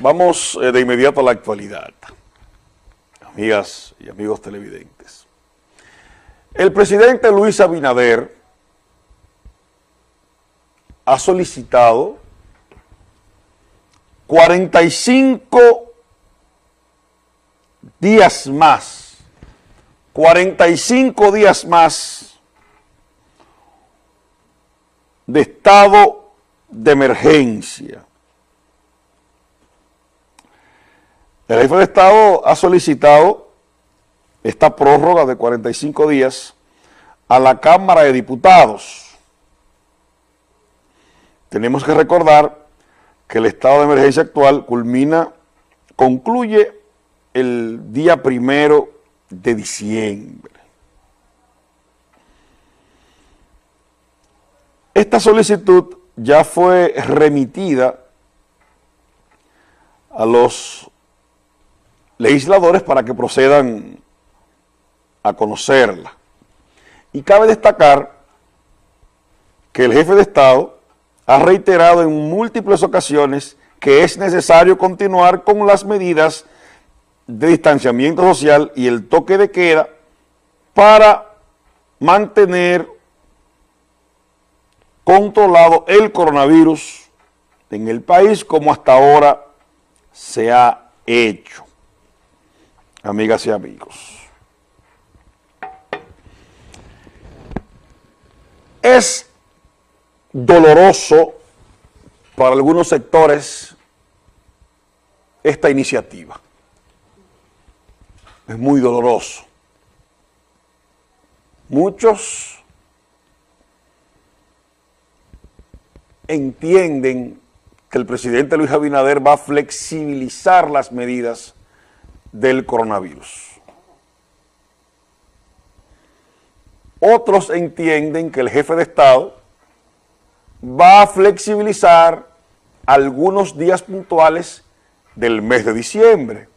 Vamos eh, de inmediato a la actualidad, amigas y amigos televidentes. El presidente Luis Abinader ha solicitado 45 días más, 45 días más de estado de emergencia. El jefe de Estado ha solicitado esta prórroga de 45 días a la Cámara de Diputados. Tenemos que recordar que el estado de emergencia actual culmina, concluye el día primero de diciembre. Esta solicitud ya fue remitida a los legisladores para que procedan a conocerla. Y cabe destacar que el jefe de Estado ha reiterado en múltiples ocasiones que es necesario continuar con las medidas de distanciamiento social y el toque de queda para mantener controlado el coronavirus en el país como hasta ahora se ha hecho amigas y amigos. Es doloroso para algunos sectores esta iniciativa. Es muy doloroso. Muchos entienden que el presidente Luis Abinader va a flexibilizar las medidas del coronavirus. Otros entienden que el jefe de Estado va a flexibilizar algunos días puntuales del mes de diciembre,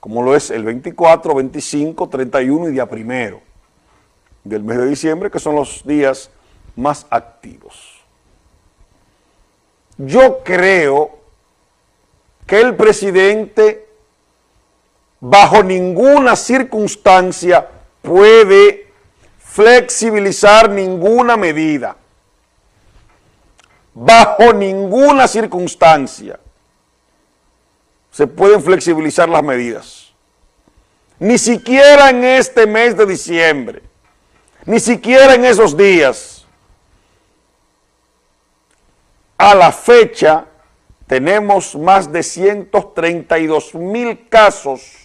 como lo es el 24, 25, 31 y día primero del mes de diciembre, que son los días más activos. Yo creo que el presidente bajo ninguna circunstancia puede flexibilizar ninguna medida. Bajo ninguna circunstancia se pueden flexibilizar las medidas. Ni siquiera en este mes de diciembre, ni siquiera en esos días. A la fecha tenemos más de 132 mil casos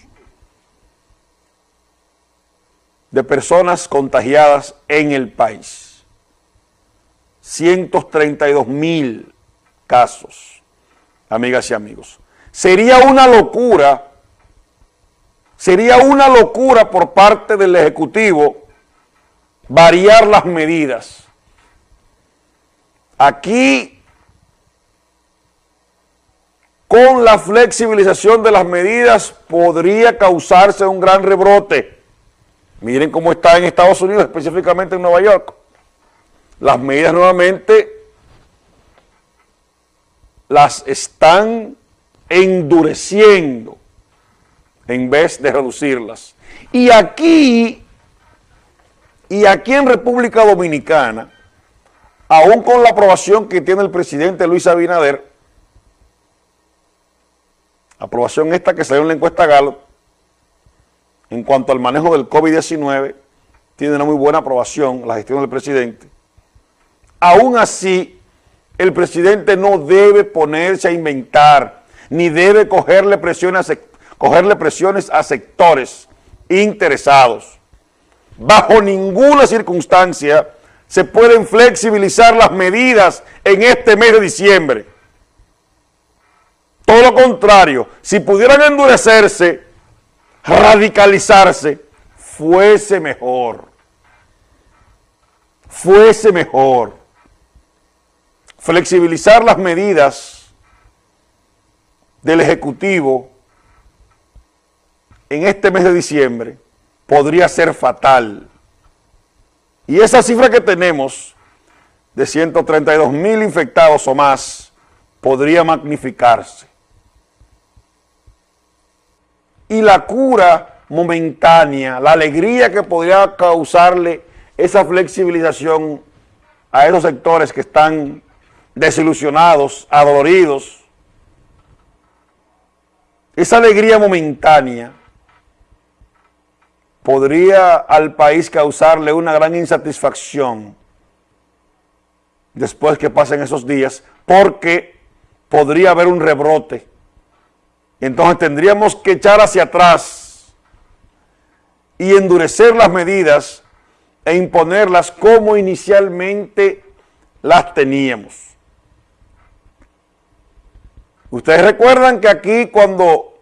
de personas contagiadas en el país. 132 mil casos, amigas y amigos. Sería una locura, sería una locura por parte del Ejecutivo variar las medidas. Aquí, con la flexibilización de las medidas, podría causarse un gran rebrote Miren cómo está en Estados Unidos, específicamente en Nueva York. Las medidas nuevamente las están endureciendo en vez de reducirlas. Y aquí, y aquí en República Dominicana, aún con la aprobación que tiene el presidente Luis Abinader, aprobación esta que salió en la encuesta Galo, en cuanto al manejo del COVID-19, tiene una muy buena aprobación la gestión del presidente. Aún así, el presidente no debe ponerse a inventar, ni debe cogerle presiones, cogerle presiones a sectores interesados. Bajo ninguna circunstancia se pueden flexibilizar las medidas en este mes de diciembre. Todo lo contrario, si pudieran endurecerse, radicalizarse, fuese mejor. Fuese mejor. Flexibilizar las medidas del Ejecutivo en este mes de diciembre podría ser fatal. Y esa cifra que tenemos de 132 mil infectados o más podría magnificarse. Y la cura momentánea, la alegría que podría causarle esa flexibilización a esos sectores que están desilusionados, adoloridos, esa alegría momentánea podría al país causarle una gran insatisfacción después que pasen esos días, porque podría haber un rebrote. Entonces tendríamos que echar hacia atrás y endurecer las medidas e imponerlas como inicialmente las teníamos. Ustedes recuerdan que aquí cuando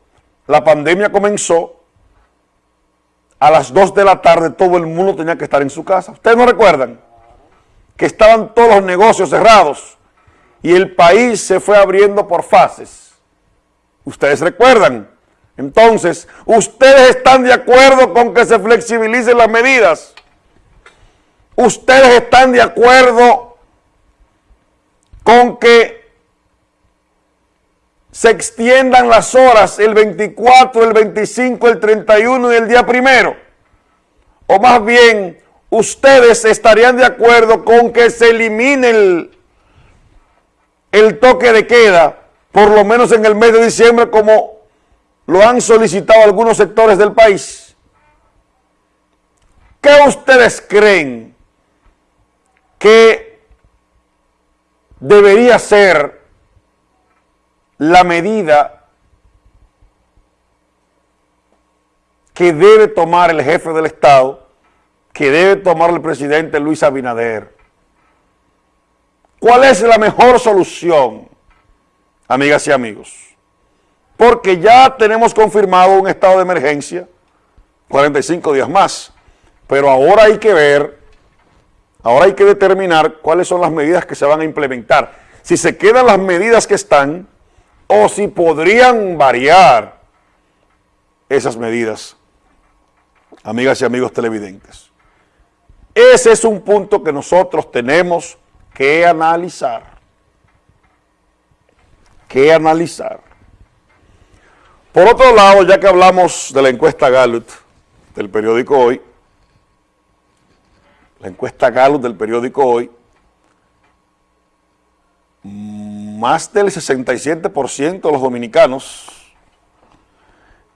la pandemia comenzó, a las 2 de la tarde todo el mundo tenía que estar en su casa. ¿Ustedes no recuerdan? Que estaban todos los negocios cerrados y el país se fue abriendo por fases. ¿Ustedes recuerdan? Entonces, ¿ustedes están de acuerdo con que se flexibilicen las medidas? ¿Ustedes están de acuerdo con que se extiendan las horas el 24, el 25, el 31 y el día primero. O más bien, ustedes estarían de acuerdo con que se elimine el, el toque de queda, por lo menos en el mes de diciembre, como lo han solicitado algunos sectores del país. ¿Qué ustedes creen que debería ser la medida que debe tomar el jefe del Estado, que debe tomar el presidente Luis Abinader. ¿Cuál es la mejor solución, amigas y amigos? Porque ya tenemos confirmado un estado de emergencia, 45 días más, pero ahora hay que ver, ahora hay que determinar cuáles son las medidas que se van a implementar. Si se quedan las medidas que están, o si podrían variar esas medidas, amigas y amigos televidentes. Ese es un punto que nosotros tenemos que analizar, que analizar. Por otro lado, ya que hablamos de la encuesta Gallup del periódico Hoy, la encuesta Gallup del periódico Hoy, más del 67% de los dominicanos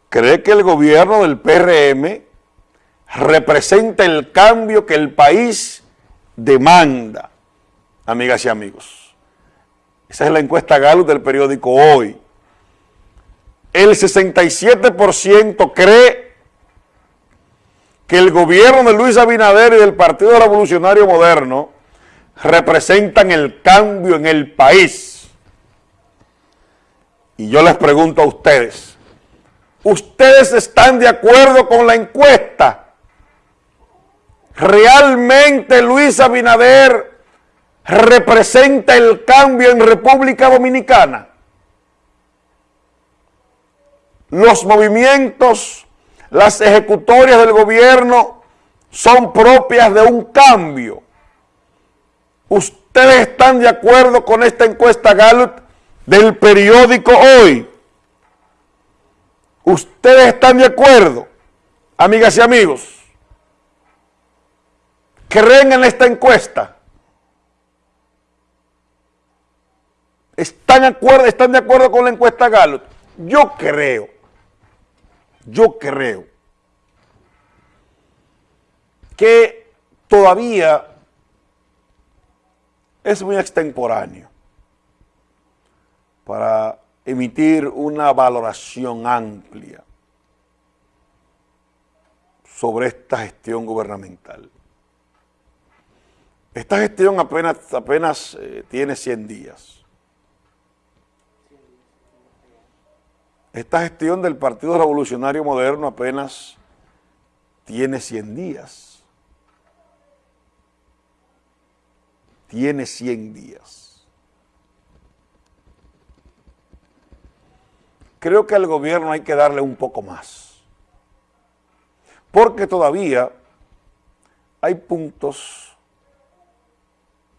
cree que el gobierno del PRM representa el cambio que el país demanda, amigas y amigos. Esa es la encuesta Gallup del periódico Hoy. El 67% cree que el gobierno de Luis Abinader y del Partido Revolucionario Moderno representan el cambio en el país. Y yo les pregunto a ustedes, ¿ustedes están de acuerdo con la encuesta? ¿Realmente Luis Abinader representa el cambio en República Dominicana? Los movimientos, las ejecutorias del gobierno son propias de un cambio. ¿Ustedes están de acuerdo con esta encuesta Gallup del periódico Hoy. ¿Ustedes están de acuerdo, amigas y amigos? ¿Creen en esta encuesta? ¿Están de acuerdo, con la encuesta Gallup? Yo creo, yo creo que todavía es muy extemporáneo para emitir una valoración amplia sobre esta gestión gubernamental. Esta gestión apenas, apenas eh, tiene 100 días. Esta gestión del Partido Revolucionario Moderno apenas tiene 100 días. Tiene 100 días. creo que al gobierno hay que darle un poco más. Porque todavía hay puntos,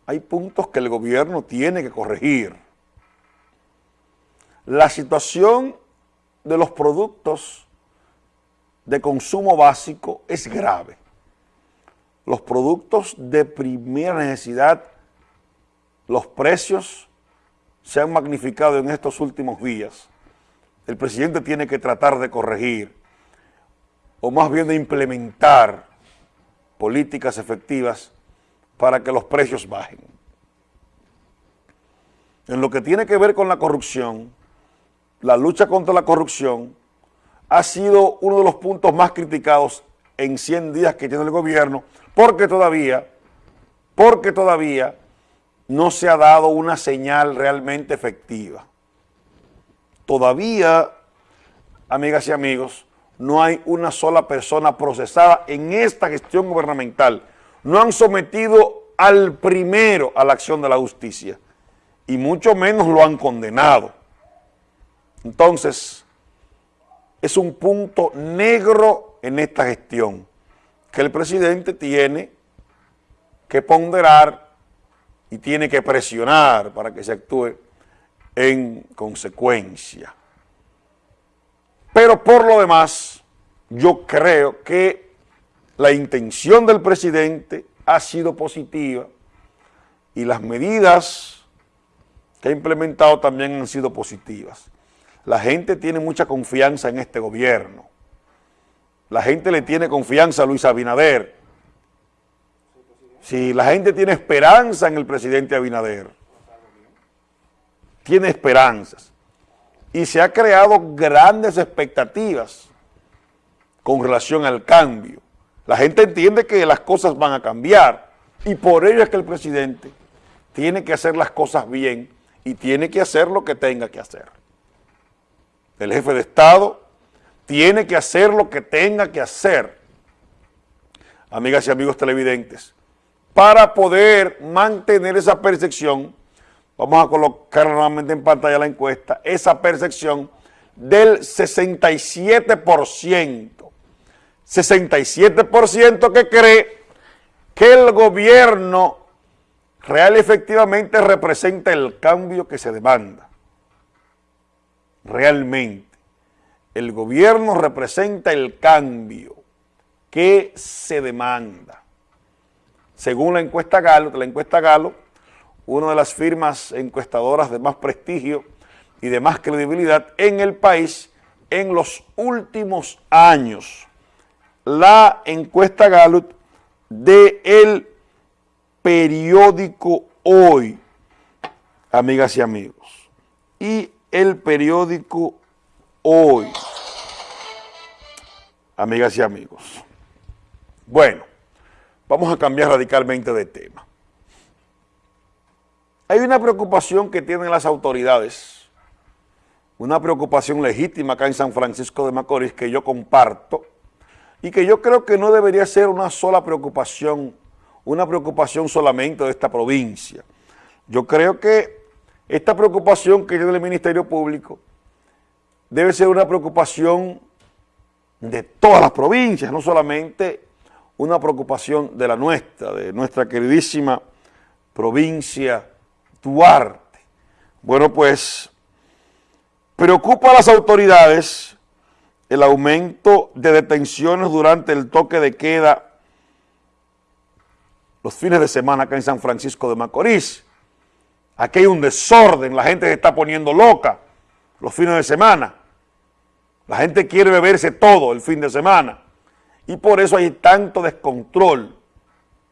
hay puntos que el gobierno tiene que corregir. La situación de los productos de consumo básico es grave. Los productos de primera necesidad, los precios se han magnificado en estos últimos días. El presidente tiene que tratar de corregir, o más bien de implementar políticas efectivas para que los precios bajen. En lo que tiene que ver con la corrupción, la lucha contra la corrupción ha sido uno de los puntos más criticados en 100 días que tiene el gobierno, porque todavía, porque todavía no se ha dado una señal realmente efectiva. Todavía, amigas y amigos, no hay una sola persona procesada en esta gestión gubernamental. No han sometido al primero a la acción de la justicia y mucho menos lo han condenado. Entonces, es un punto negro en esta gestión que el presidente tiene que ponderar y tiene que presionar para que se actúe en consecuencia. Pero por lo demás, yo creo que la intención del presidente ha sido positiva y las medidas que ha implementado también han sido positivas. La gente tiene mucha confianza en este gobierno. La gente le tiene confianza a Luis Abinader. Sí, la gente tiene esperanza en el presidente Abinader. Tiene esperanzas. Y se ha creado grandes expectativas con relación al cambio. La gente entiende que las cosas van a cambiar y por ello es que el presidente tiene que hacer las cosas bien y tiene que hacer lo que tenga que hacer. El jefe de Estado tiene que hacer lo que tenga que hacer, amigas y amigos televidentes, para poder mantener esa percepción, vamos a colocar nuevamente en pantalla la encuesta, esa percepción del 67%, 67% que cree que el gobierno real efectivamente representa el cambio que se demanda realmente. El gobierno representa el cambio que se demanda. Según la encuesta Galo, la encuesta Galo, una de las firmas encuestadoras de más prestigio y de más credibilidad en el país en los últimos años. La encuesta Gallup de el periódico Hoy, amigas y amigos. Y el periódico Hoy. Amigas y amigos. Bueno, vamos a cambiar radicalmente de tema. Hay una preocupación que tienen las autoridades, una preocupación legítima acá en San Francisco de Macorís que yo comparto y que yo creo que no debería ser una sola preocupación, una preocupación solamente de esta provincia. Yo creo que esta preocupación que tiene el Ministerio Público debe ser una preocupación de todas las provincias, no solamente una preocupación de la nuestra, de nuestra queridísima provincia Duarte. Bueno, pues preocupa a las autoridades el aumento de detenciones durante el toque de queda los fines de semana acá en San Francisco de Macorís. Aquí hay un desorden, la gente se está poniendo loca los fines de semana. La gente quiere beberse todo el fin de semana. Y por eso hay tanto descontrol.